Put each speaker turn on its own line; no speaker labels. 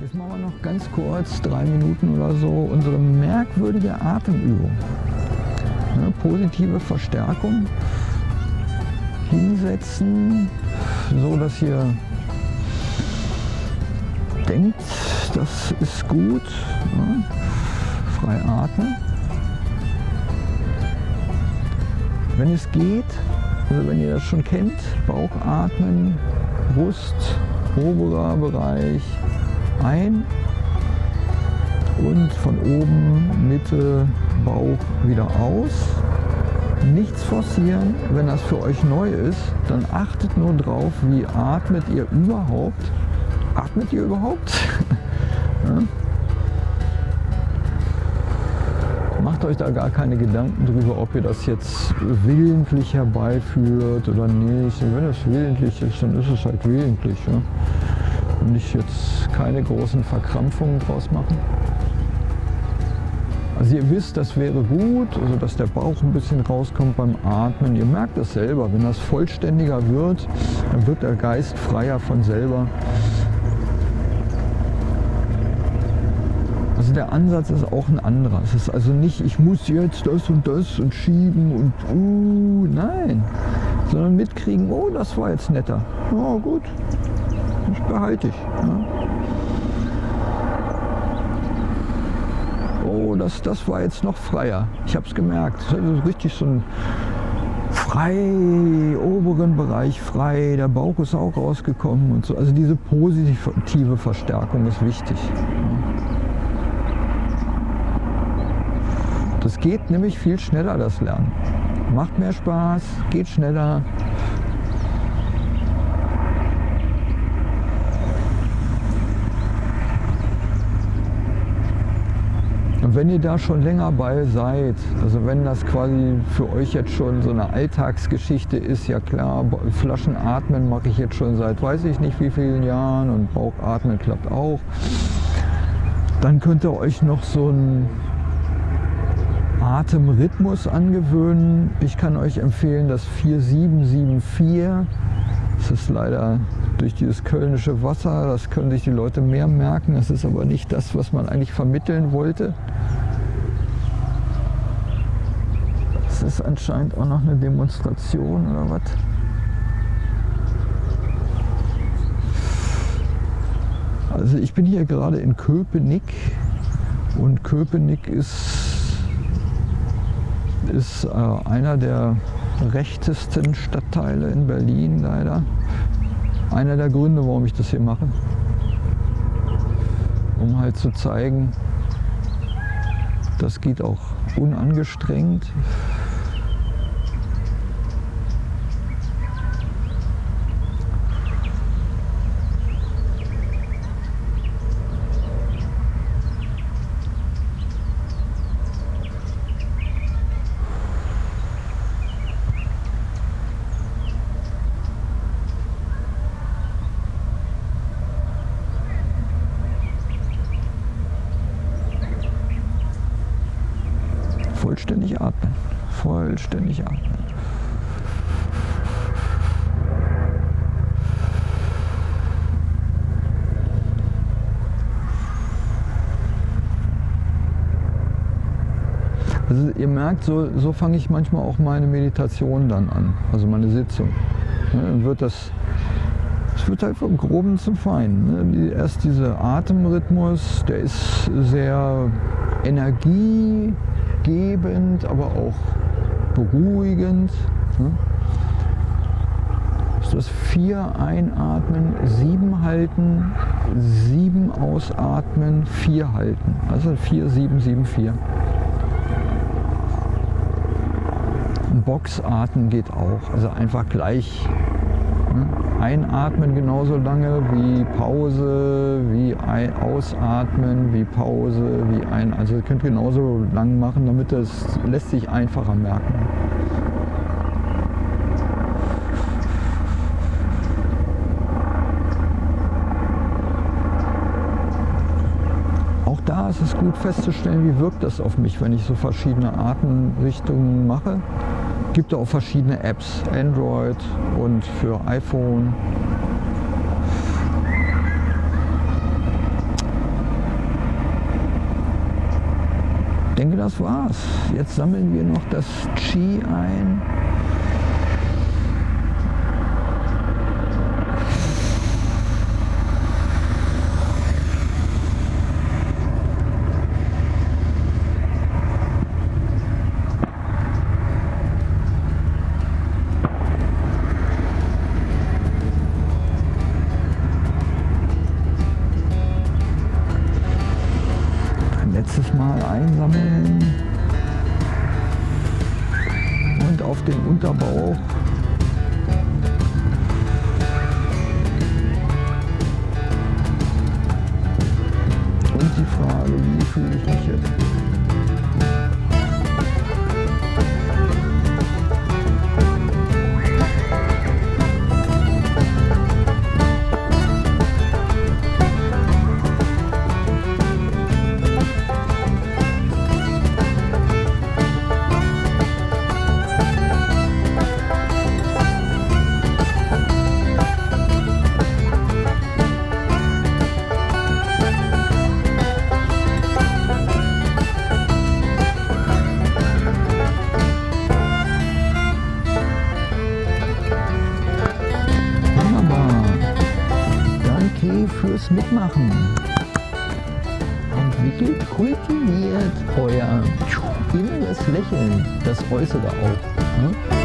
Jetzt machen wir noch ganz kurz, drei Minuten oder so, unsere merkwürdige Atemübung. Ne, positive Verstärkung. Hinsetzen, so dass ihr denkt, das ist gut. Ne? Frei atmen. Wenn es geht, also wenn ihr das schon kennt, Bauchatmen, Brust, oberer Bereich ein und von oben Mitte Bauch wieder aus. Nichts forcieren, wenn das für euch neu ist, dann achtet nur drauf, wie atmet ihr überhaupt. Atmet ihr überhaupt? ja? Macht euch da gar keine Gedanken drüber, ob ihr das jetzt willentlich herbeiführt oder nicht. Wenn es willentlich ist, dann ist es halt willentlich. Ja? Und nicht jetzt keine großen Verkrampfungen draus machen. Also ihr wisst, das wäre gut, also dass der Bauch ein bisschen rauskommt beim Atmen. Ihr merkt das selber, wenn das vollständiger wird, dann wird der Geist freier von selber. Also der Ansatz ist auch ein anderer. Es ist also nicht, ich muss jetzt das und das und schieben und uh, nein. Sondern mitkriegen, oh, das war jetzt netter. Oh, gut, behalte ich. Ja. Oh, das, das war jetzt noch freier. Ich habe es gemerkt. Das ist richtig so ein frei, oberen Bereich frei, der Bauch ist auch rausgekommen und so. Also diese positive Verstärkung ist wichtig. Das geht nämlich viel schneller, das Lernen. Macht mehr Spaß, geht schneller. Wenn ihr da schon länger bei seid, also wenn das quasi für euch jetzt schon so eine Alltagsgeschichte ist, ja klar, Flaschenatmen mache ich jetzt schon seit weiß ich nicht wie vielen Jahren und Bauchatmen klappt auch, dann könnt ihr euch noch so ein Atemrhythmus angewöhnen. Ich kann euch empfehlen das 4774. Das ist leider durch dieses kölnische Wasser, das können sich die Leute mehr merken. Das ist aber nicht das, was man eigentlich vermitteln wollte. Das ist anscheinend auch noch eine Demonstration oder was? Also ich bin hier gerade in Köpenick und Köpenick ist ist äh, einer der rechtesten Stadtteile in Berlin leider. Einer der Gründe, warum ich das hier mache. Um halt zu zeigen, das geht auch unangestrengt. vollständig atmen. Vollständig atmen. Also ihr merkt, so, so fange ich manchmal auch meine Meditation dann an, also meine Sitzung. Ja, dann wird das, es wird halt vom Groben zum Feinen. Ne? Erst dieser Atemrhythmus, der ist sehr Energie gebend, aber auch beruhigend. Ne? Das vier einatmen, sieben halten, sieben ausatmen, vier halten. Also vier, sieben, sieben, vier. Boxatmen geht auch, also einfach gleich Einatmen genauso lange wie Pause, wie Ausatmen, wie Pause, wie ein. Also ihr könnt genauso lang machen, damit das lässt sich einfacher merken. Auch da ist es gut festzustellen, wie wirkt das auf mich, wenn ich so verschiedene Atemrichtungen mache gibt auch verschiedene Apps, Android und für iPhone. Ich denke, das war's. Jetzt sammeln wir noch das Qi ein. Den Unterbauch. Und die Frage, wie fühle ich mich jetzt? Fürs Mitmachen. Entwickelt, kultiviert euer inneres Lächeln, das äußere auch. Ne?